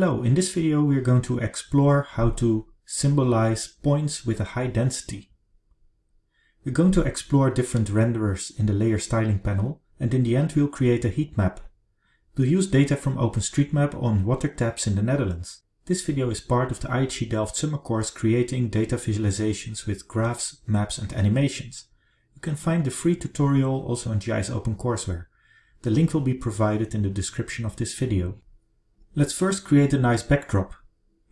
Hello, in this video we are going to explore how to symbolize points with a high density. We're going to explore different renderers in the layer styling panel and in the end we'll create a heat map. We'll use data from OpenStreetMap on water taps in the Netherlands. This video is part of the IHE Delft summer course creating data visualizations with graphs, maps and animations. You can find the free tutorial also on GIS OpenCourseware. The link will be provided in the description of this video. Let's first create a nice backdrop.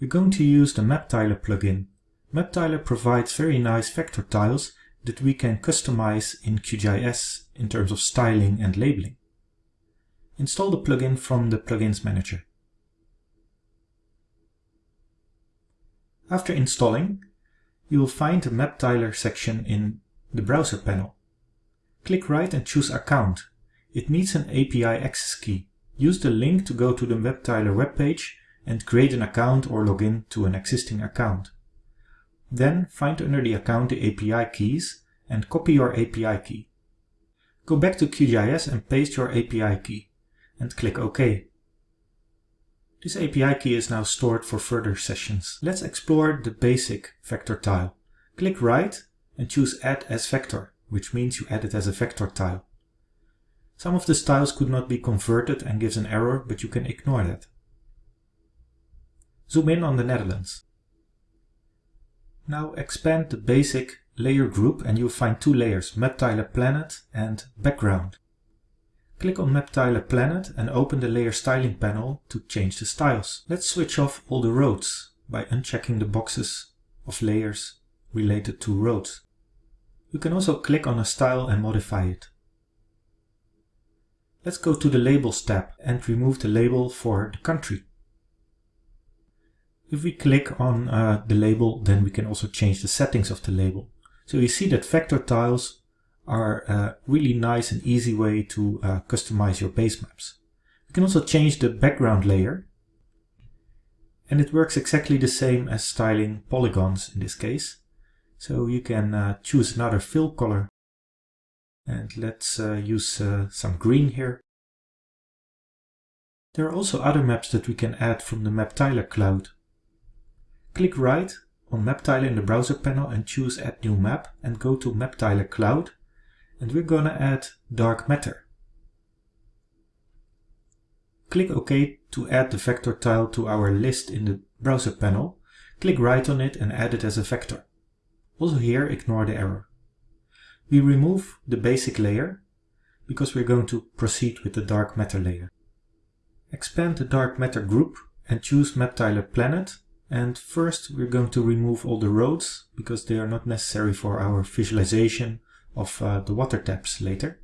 We're going to use the MapTiler plugin. MapTiler provides very nice vector tiles that we can customize in QGIS in terms of styling and labeling. Install the plugin from the Plugins Manager. After installing, you will find the MapTiler section in the browser panel. Click right and choose Account it needs an API access key. Use the link to go to the MapTiler webpage and create an account or log in to an existing account. Then find under the account the API keys and copy your API key. Go back to QGIS and paste your API key and click OK. This API key is now stored for further sessions. Let's explore the basic vector tile. Click right and choose Add as Vector, which means you add it as a vector tile. Some of the styles could not be converted and gives an error, but you can ignore that. Zoom in on the Netherlands. Now expand the basic layer group and you'll find two layers, map MapTiler Planet and Background. Click on map MapTiler Planet and open the layer styling panel to change the styles. Let's switch off all the roads by unchecking the boxes of layers related to roads. You can also click on a style and modify it. Let's go to the Labels tab and remove the label for the country. If we click on uh, the label, then we can also change the settings of the label. So you see that vector tiles are a really nice and easy way to uh, customize your base maps. You can also change the background layer. And it works exactly the same as styling polygons in this case. So you can uh, choose another fill color and let's uh, use uh, some green here. There are also other maps that we can add from the MapTiler cloud. Click right on MapTiler in the browser panel and choose Add New Map and go to MapTiler Cloud and we're gonna add dark matter. Click OK to add the vector tile to our list in the browser panel. Click right on it and add it as a vector. Also here ignore the error. We remove the basic layer because we're going to proceed with the dark matter layer. Expand the dark matter group and choose map MapTiler Planet. And first we're going to remove all the roads because they are not necessary for our visualization of uh, the water taps later.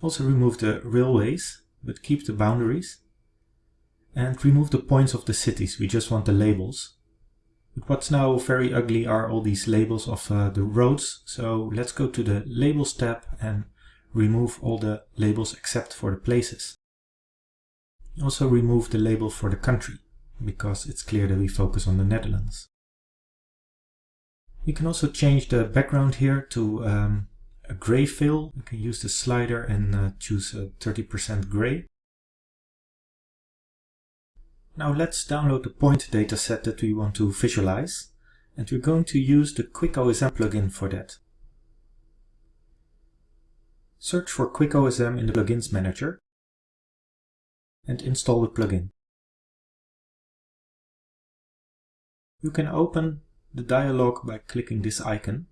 Also remove the railways, but keep the boundaries. And remove the points of the cities, we just want the labels. But what's now very ugly are all these labels of uh, the roads. So let's go to the Labels tab and remove all the labels except for the places. Also remove the label for the country, because it's clear that we focus on the Netherlands. We can also change the background here to um, a gray fill. We can use the slider and uh, choose a 30% gray. Now let's download the point dataset that we want to visualize and we're going to use the QuickOSM plugin for that. Search for QuickOSM in the Plugins Manager and install the plugin. You can open the dialog by clicking this icon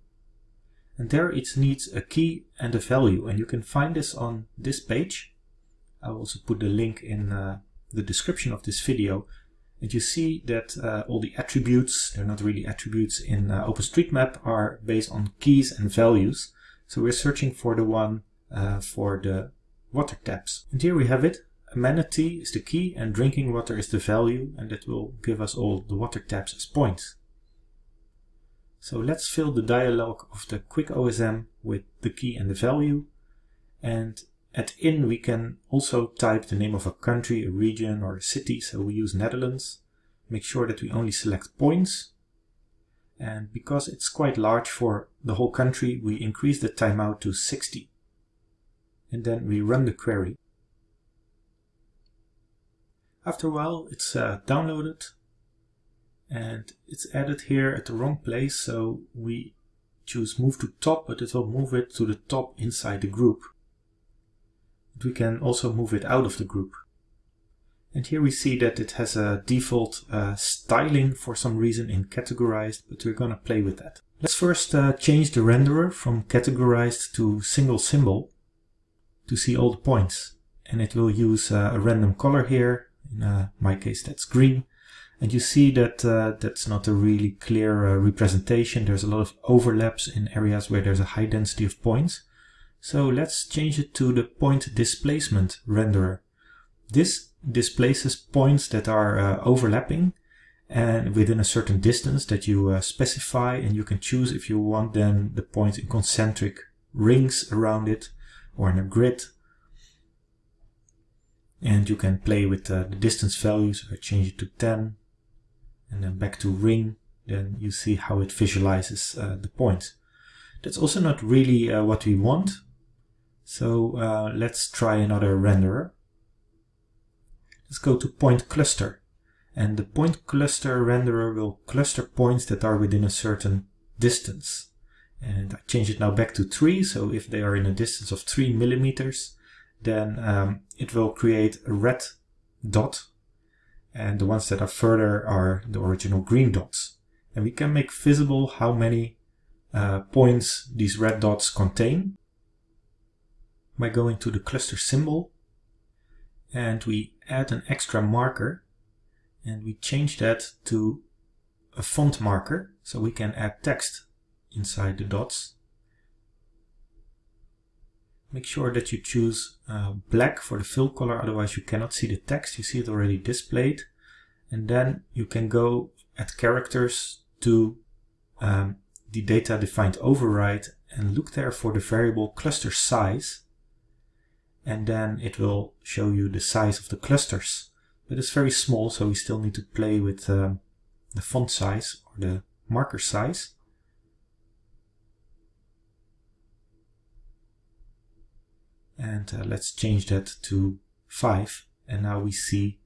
and there it needs a key and a value and you can find this on this page. I will also put the link in uh, the description of this video and you see that uh, all the attributes, they're not really attributes in uh, OpenStreetMap, are based on keys and values. So we're searching for the one uh, for the water taps. And here we have it. Amenity is the key and drinking water is the value and that will give us all the water taps as points. So let's fill the dialog of the QuickOSM with the key and the value and at in we can also type the name of a country, a region or a city, so we use Netherlands. Make sure that we only select points. And because it's quite large for the whole country, we increase the timeout to 60. And then we run the query. After a while it's uh, downloaded and it's added here at the wrong place so we choose move to top but it will move it to the top inside the group. We can also move it out of the group. And here we see that it has a default uh, styling for some reason in categorized, but we're going to play with that. Let's first uh, change the renderer from categorized to single symbol to see all the points. And it will use uh, a random color here. In uh, my case, that's green. And you see that uh, that's not a really clear uh, representation. There's a lot of overlaps in areas where there's a high density of points. So let's change it to the point displacement renderer. This displaces points that are uh, overlapping and within a certain distance that you uh, specify and you can choose if you want then the points in concentric rings around it or in a grid. And you can play with uh, the distance values. I change it to 10 and then back to ring then you see how it visualizes uh, the points. That's also not really uh, what we want so uh, let's try another renderer Let's go to point cluster. And the point cluster renderer will cluster points that are within a certain distance. And I change it now back to 3, so if they are in a distance of 3 millimeters, then um, it will create a red dot. And the ones that are further are the original green dots. And we can make visible how many uh, points these red dots contain by going to the cluster symbol and we add an extra marker and we change that to a font marker so we can add text inside the dots. Make sure that you choose uh, black for the fill color, otherwise you cannot see the text. You see it already displayed. And then you can go at characters to um, the data defined override and look there for the variable cluster size and then it will show you the size of the clusters. But it's very small, so we still need to play with uh, the font size or the marker size. And uh, let's change that to 5. And now we see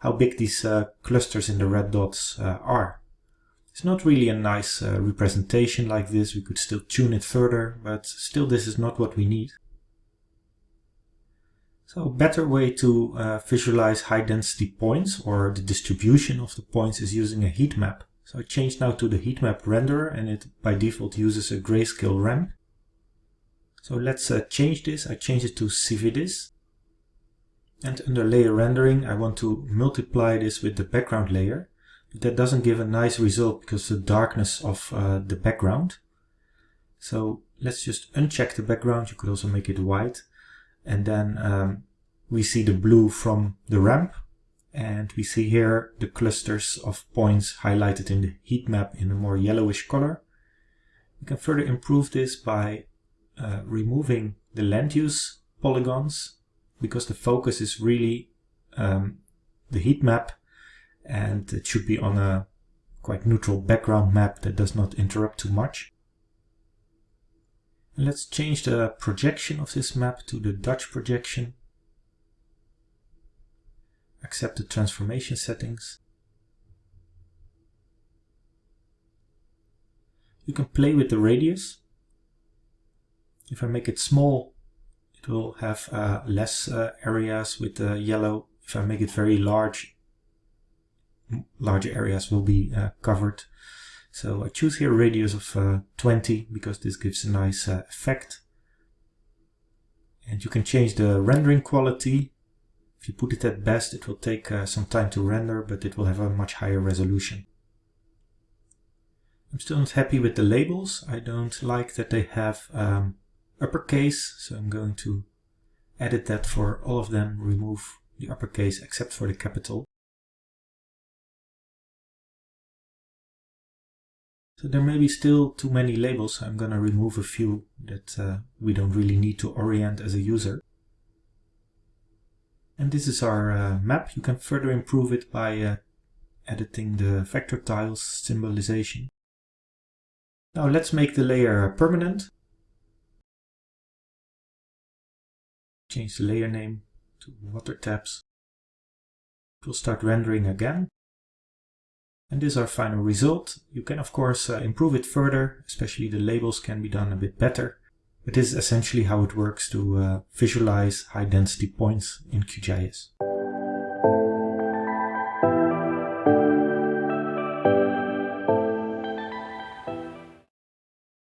how big these uh, clusters in the red dots uh, are. It's not really a nice uh, representation like this. We could still tune it further, but still this is not what we need. So a better way to uh, visualize high density points or the distribution of the points is using a heat map. So I change now to the heat map renderer and it by default uses a grayscale ramp. So let's uh, change this. I change it to Cividis. And under layer rendering, I want to multiply this with the background layer. But that doesn't give a nice result because of the darkness of uh, the background. So let's just uncheck the background. You could also make it white and then um, we see the blue from the ramp and we see here the clusters of points highlighted in the heat map in a more yellowish color. We can further improve this by uh, removing the land use polygons because the focus is really um, the heat map and it should be on a quite neutral background map that does not interrupt too much. Let's change the projection of this map to the Dutch projection. Accept the transformation settings. You can play with the radius. If I make it small, it will have uh, less uh, areas with the yellow. If I make it very large, larger areas will be uh, covered. So I choose here a radius of uh, 20 because this gives a nice uh, effect. And you can change the rendering quality. If you put it at best, it will take uh, some time to render, but it will have a much higher resolution. I'm still not happy with the labels. I don't like that they have um, uppercase, so I'm going to edit that for all of them, remove the uppercase except for the capital. So there may be still too many labels. I'm going to remove a few that uh, we don't really need to orient as a user. And this is our uh, map. You can further improve it by uh, editing the vector tiles symbolization. Now let's make the layer permanent. Change the layer name to water taps. We'll start rendering again. And this is our final result. You can of course uh, improve it further, especially the labels can be done a bit better. But this is essentially how it works to uh, visualize high density points in QGIS.